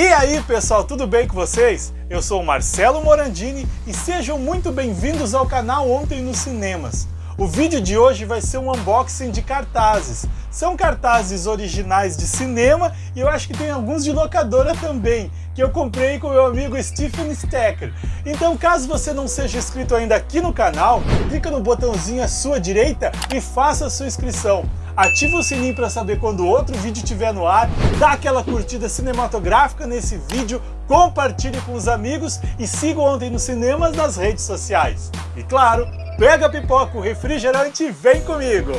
E aí pessoal, tudo bem com vocês? Eu sou o Marcelo Morandini e sejam muito bem-vindos ao canal Ontem nos Cinemas. O vídeo de hoje vai ser um unboxing de cartazes. São cartazes originais de cinema e eu acho que tem alguns de locadora também, que eu comprei com meu amigo Stephen Stecker. Então caso você não seja inscrito ainda aqui no canal, clica no botãozinho à sua direita e faça a sua inscrição. Ativa o sininho para saber quando outro vídeo estiver no ar, dá aquela curtida cinematográfica nesse vídeo, compartilhe com os amigos e siga Ontem nos Cinemas nas redes sociais. E claro, pega a pipoca, o refrigerante e vem comigo!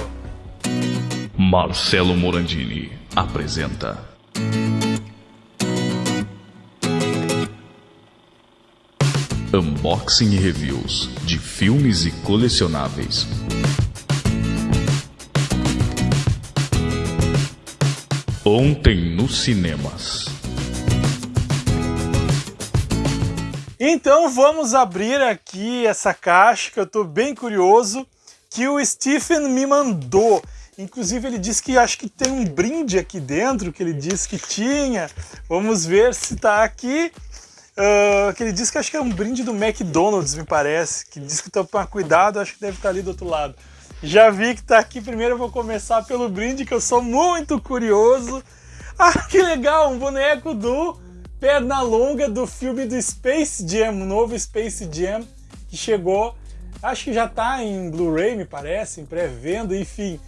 Marcelo Morandini apresenta Unboxing e Reviews de filmes e colecionáveis. Ontem nos cinemas. Então vamos abrir aqui essa caixa que eu estou bem curioso que o Stephen me mandou. Inclusive ele disse que acho que tem um brinde aqui dentro que ele disse que tinha. Vamos ver se está aqui. Uh, que ele disse que acho que é um brinde do McDonald's, me parece. Que diz que tomar cuidado, acho que deve estar ali do outro lado. Já vi que tá aqui, primeiro eu vou começar pelo brinde, que eu sou muito curioso. Ah, que legal, um boneco do Pernalonga do filme do Space Jam, o novo Space Jam, que chegou, acho que já tá em Blu-ray, me parece, em pré-venda, enfim.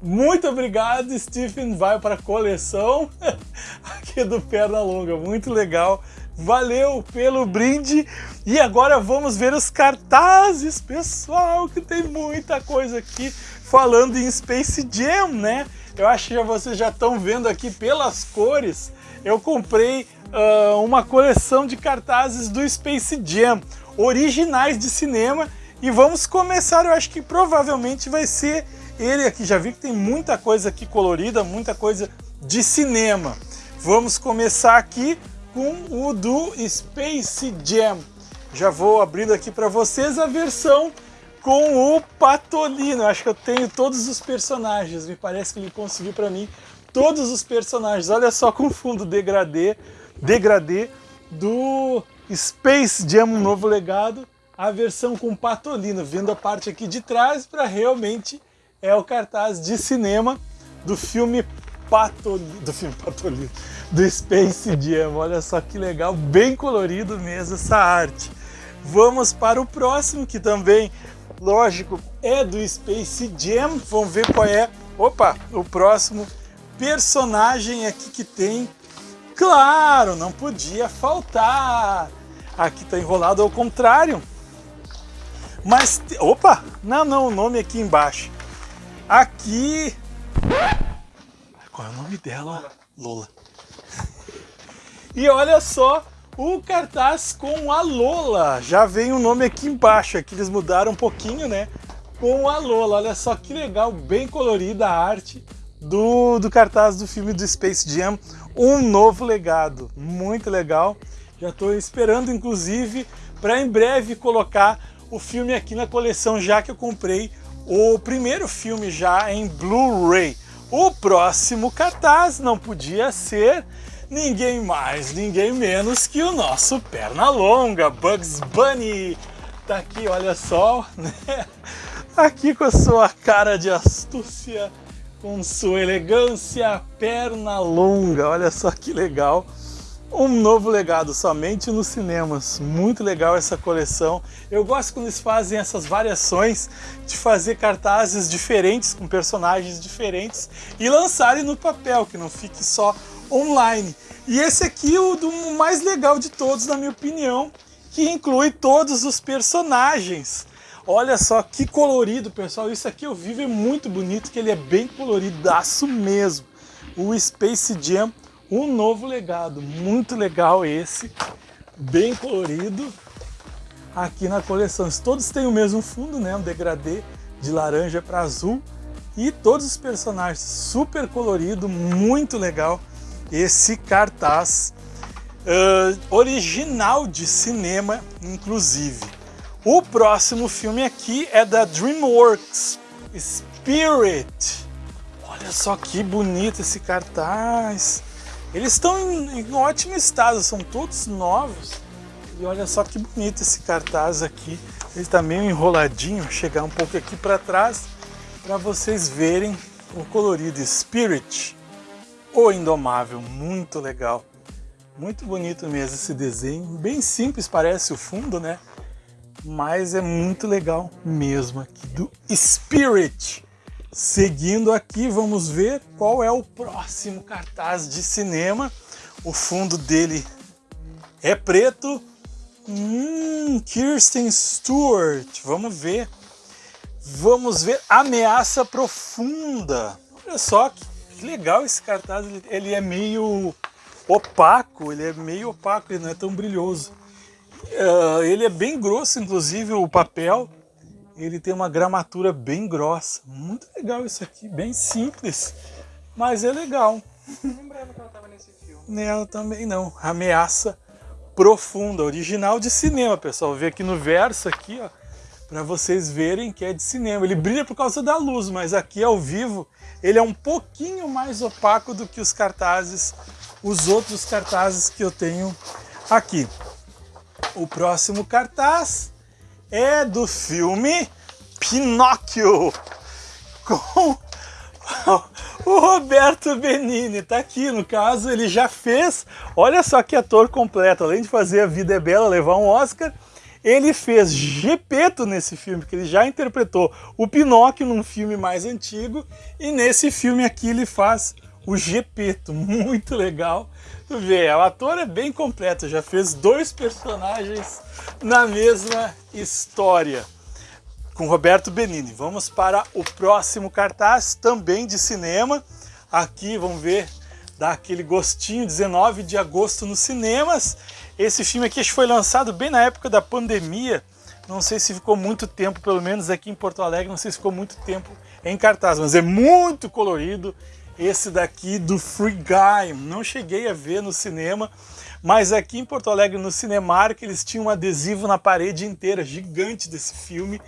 Muito obrigado, Stephen, vai para a coleção aqui do Pernalonga, muito legal. Valeu pelo brinde e agora vamos ver os cartazes, pessoal, que tem muita coisa aqui falando em Space Jam, né? Eu acho que vocês já estão vendo aqui pelas cores. Eu comprei uh, uma coleção de cartazes do Space Jam, originais de cinema, e vamos começar, eu acho que provavelmente vai ser ele aqui. Já vi que tem muita coisa aqui colorida, muita coisa de cinema. Vamos começar aqui com o do Space Jam. Já vou abrindo aqui para vocês a versão com o Patolino. Acho que eu tenho todos os personagens. Me parece que ele conseguiu para mim todos os personagens. Olha só com fundo degradê, degradê do Space Jam, um novo legado. A versão com Patolino, vendo a parte aqui de trás para realmente é o cartaz de cinema do filme Patolino, do filme Patolino, do Space Jam. Olha só que legal, bem colorido mesmo essa arte. Vamos para o próximo, que também, lógico, é do Space Jam. Vamos ver qual é, opa, o próximo personagem aqui que tem. Claro, não podia faltar. Aqui está enrolado ao contrário. Mas, opa, não, não, o nome aqui embaixo. Aqui qual é o nome dela? Lola. E olha só o cartaz com a Lola. Já vem o nome aqui embaixo, aqui eles mudaram um pouquinho, né? Com a Lola. Olha só que legal, bem colorida a arte do, do cartaz do filme do Space Jam. Um novo legado, muito legal. Já estou esperando, inclusive, para em breve colocar o filme aqui na coleção, já que eu comprei o primeiro filme já em Blu-ray. O próximo cartaz não podia ser ninguém mais, ninguém menos que o nosso Pernalonga, Bugs Bunny. Tá aqui, olha só, né? Aqui com a sua cara de astúcia, com sua elegância, perna longa, olha só que legal um novo legado somente nos cinemas. Muito legal essa coleção. Eu gosto quando eles fazem essas variações de fazer cartazes diferentes com personagens diferentes e lançarem no papel, que não fique só online. E esse aqui é o do mais legal de todos, na minha opinião, que inclui todos os personagens. Olha só que colorido, pessoal. Isso aqui eu vi é muito bonito, que ele é bem coloridaço mesmo. O Space Jam um novo legado, muito legal esse, bem colorido, aqui na coleção. Todos têm o mesmo fundo, né, um degradê de laranja para azul, e todos os personagens super colorido, muito legal esse cartaz uh, original de cinema, inclusive. O próximo filme aqui é da DreamWorks, Spirit. Olha só que bonito esse cartaz Eles estão em, em ótimo estado, são todos novos. E olha só que bonito esse cartaz aqui. Ele está meio enroladinho, chegar um pouco aqui para trás para vocês verem o colorido Spirit, o Indomável, muito legal. Muito bonito mesmo esse desenho, bem simples parece o fundo, né? Mas é muito legal mesmo aqui do Spirit. Seguindo aqui, vamos ver qual é o próximo cartaz de cinema. O fundo dele é preto. Hum, Kirsten Stewart, vamos ver. Vamos ver Ameaça Profunda. Olha só que, legal esse cartaz, ele, ele, é meio opaco, ele é meio opaco, ele não é tão brilhoso. Uh, ele é bem grosso, inclusive o papel, ele tem uma gramatura bem grossa. Muito legal isso aqui, bem simples, mas é legal. Não lembrava que ela estava nesse filme. Ela também não. Ameaça Profunda, original de cinema, pessoal. Vê aqui no verso aqui, ó para vocês verem que é de cinema. Ele brilha por causa da luz, mas aqui ao vivo ele é um pouquinho mais opaco do que os cartazes, os outros cartazes que eu tenho aqui. O próximo cartaz é do filme Pinóquio, com o Roberto Benini. Tá aqui, no caso, ele já fez, olha só que ator completo, além de fazer A Vida é Bela, levar um Oscar, ele fez Gepeto nesse filme, porque ele já interpretou o Pinóquio num filme mais antigo, e nesse filme aqui ele faz o Gepeto, muito legal. Tu vê, o ator é bem completo, já fez dois personagens na mesma história. Com Roberto Benini. Vamos para o próximo cartaz, também de cinema. Aqui, vamos ver, dá aquele gostinho, 19 de agosto nos cinemas. Esse filme aqui foi lançado bem na época da pandemia. Não sei se ficou muito tempo, pelo menos aqui em Porto Alegre, não sei se ficou muito tempo em cartaz, mas é muito colorido. Esse daqui do Free Guy, não cheguei a ver no cinema, mas aqui em Porto Alegre, no Cinemark, eles tinham um adesivo na parede inteira, gigante desse filme,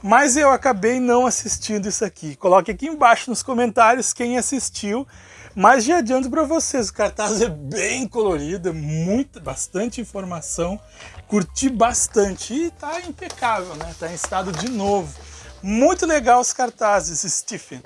mas eu acabei não assistindo isso aqui. Coloque aqui embaixo nos comentários quem assistiu, mas já adianto para vocês, o cartaz é bem colorido, é muito, bastante informação, curti bastante e tá impecável, né? Tá em estado de novo. Muito legal os cartazes, Stephen.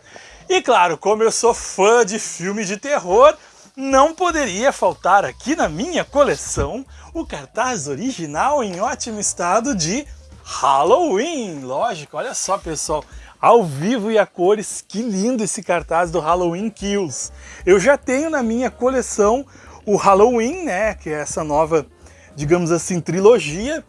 E claro, como eu sou fã de filme de terror, não poderia faltar aqui na minha coleção o cartaz original em ótimo estado de Halloween. Lógico, olha só pessoal, ao vivo e a cores. Que lindo esse cartaz do Halloween Kills. Eu já tenho na minha coleção o Halloween, né, que é essa nova, digamos assim, trilogia.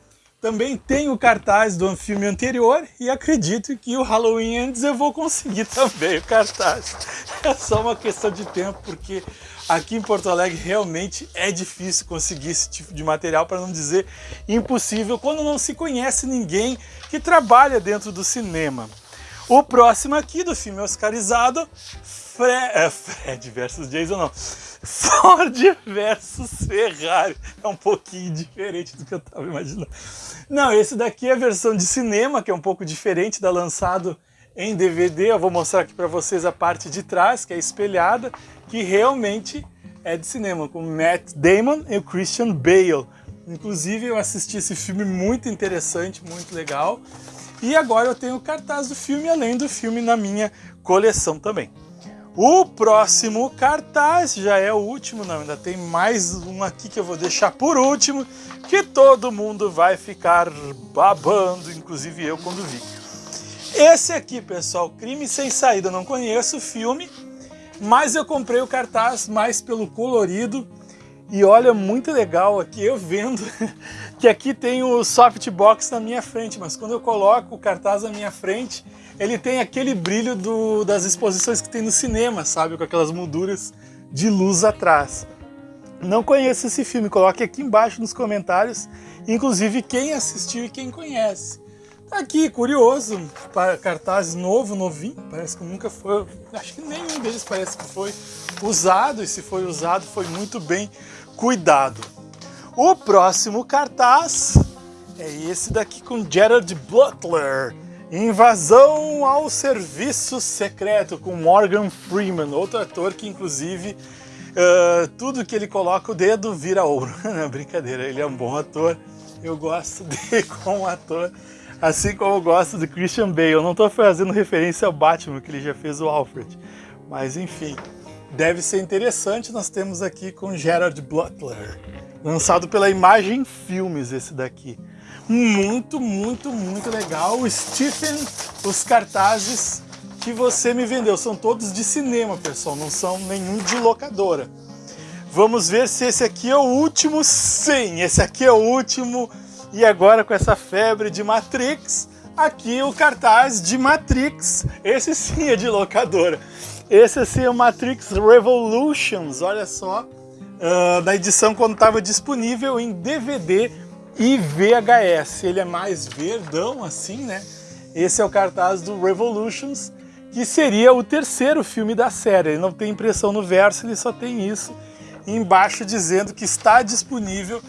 Também tenho cartaz do filme anterior e acredito que o Halloween Ends eu vou conseguir também o cartaz. É só uma questão de tempo, porque aqui em Porto Alegre realmente é difícil conseguir esse tipo de material, para não dizer impossível, quando não se conhece ninguém que trabalha dentro do cinema. O próximo aqui do filme oscarizado, Fre é, Fred versus Jason não, Ford versus Ferrari. É um pouquinho diferente do que eu estava imaginando. Não, esse daqui é a versão de cinema, que é um pouco diferente da lançado em DVD. Eu vou mostrar aqui para vocês a parte de trás, que é espelhada, que realmente é de cinema, com Matt Damon e o Christian Bale. Inclusive eu assisti esse filme muito interessante, muito legal. E agora eu tenho o cartaz do filme, além do filme na minha coleção também. O próximo cartaz já é o último, não, ainda tem mais um aqui que eu vou deixar por último, que todo mundo vai ficar babando, inclusive eu quando vi. Esse aqui, pessoal, Crime Sem Saída, não conheço o filme, mas eu comprei o cartaz mais pelo colorido, e olha, muito legal aqui, eu vendo que aqui tem o softbox na minha frente, mas quando eu coloco o cartaz na minha frente, ele tem aquele brilho do, das exposições que tem no cinema, sabe? Com aquelas molduras de luz atrás. Não conheço esse filme, coloque aqui embaixo nos comentários, inclusive quem assistiu e quem conhece. Aqui, curioso, cartaz novo, novinho, parece que nunca foi, acho que nenhum deles parece que foi usado, e se foi usado foi muito bem cuidado. O próximo cartaz é esse daqui com Gerard Butler, Invasão ao Serviço Secreto, com Morgan Freeman, outro ator que inclusive Uh, tudo que ele coloca o dedo vira ouro. Não, brincadeira, ele é um bom ator. Eu gosto dele como ator, assim como eu gosto do Christian Bale. Eu não estou fazendo referência ao Batman, que ele já fez o Alfred. Mas enfim, deve ser interessante. Nós temos aqui com Gerard Butler, lançado pela Imagem Filmes esse daqui. Muito, muito, muito legal. O Stephen, os cartazes que você me vendeu. São todos de cinema, pessoal, não são nenhum de locadora. Vamos ver se esse aqui é o último. Sim, esse aqui é o último. E agora com essa febre de Matrix, aqui o cartaz de Matrix. Esse sim é de locadora. Esse assim é o Matrix Revolutions, olha só. Uh, da edição quando estava disponível em DVD e VHS. Ele é mais verdão assim, né? Esse é o cartaz do Revolutions que seria o terceiro filme da série. Ele não tem impressão no verso, ele só tem isso embaixo dizendo que está disponível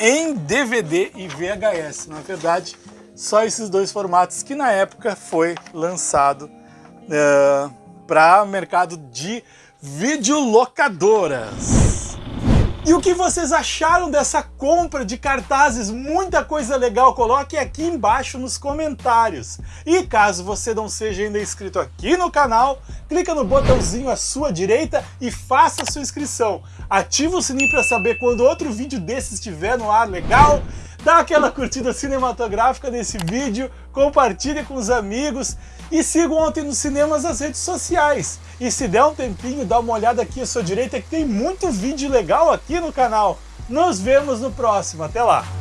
em DVD e VHS. Na verdade, só esses dois formatos que na época foi lançado uh, eh, para mercado de videolocadoras. E o que vocês acharam dessa compra de cartazes? Muita coisa legal, coloque aqui embaixo nos comentários. E caso você não seja ainda inscrito aqui no canal, clica no botãozinho à sua direita e faça sua inscrição. Ativa o sininho para saber quando outro vídeo desses estiver no ar legal. Dá aquela curtida cinematográfica nesse vídeo, compartilhe com os amigos e sigam ontem nos cinemas as redes sociais. E se der um tempinho, dá uma olhada aqui à sua direita que tem muito vídeo legal aqui no canal. Nos vemos no próximo. Até lá!